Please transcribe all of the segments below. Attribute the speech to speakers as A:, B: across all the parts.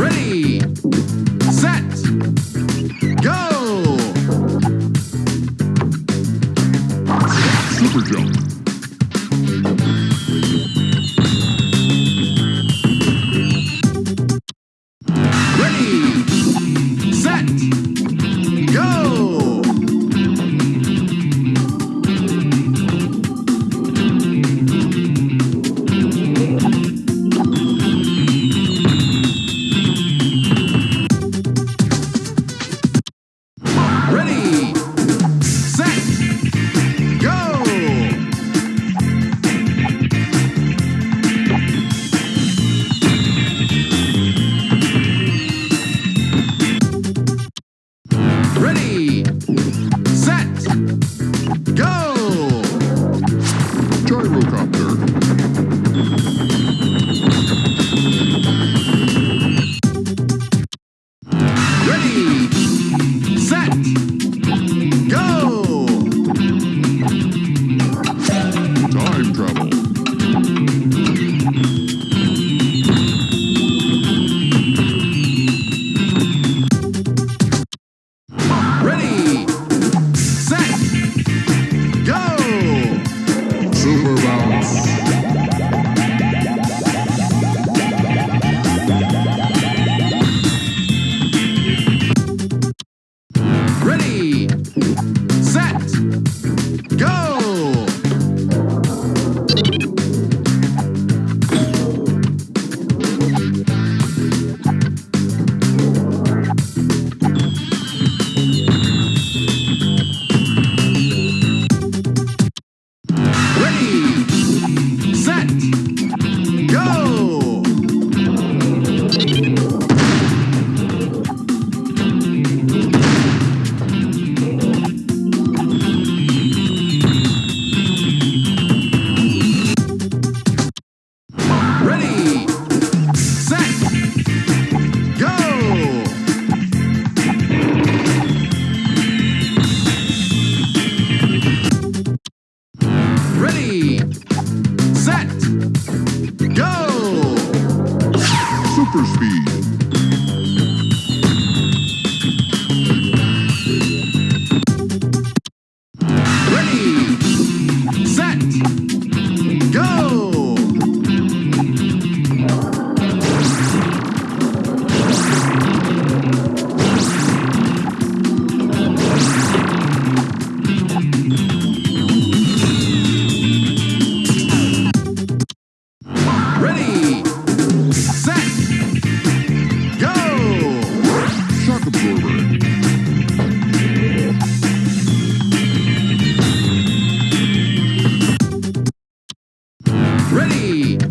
A: Ready! Ready,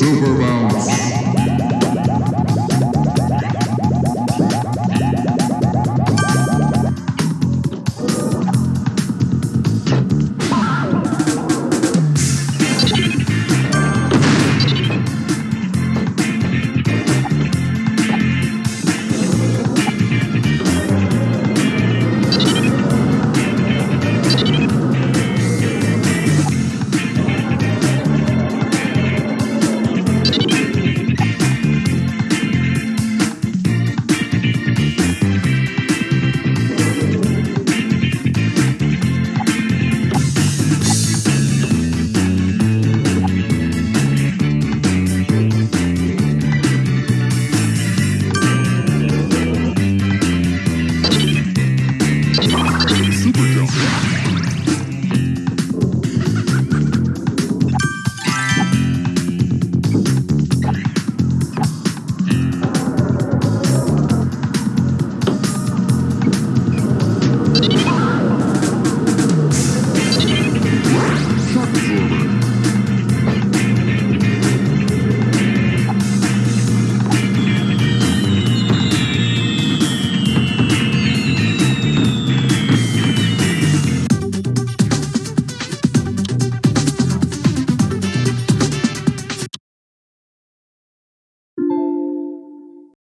B: Super Bounce.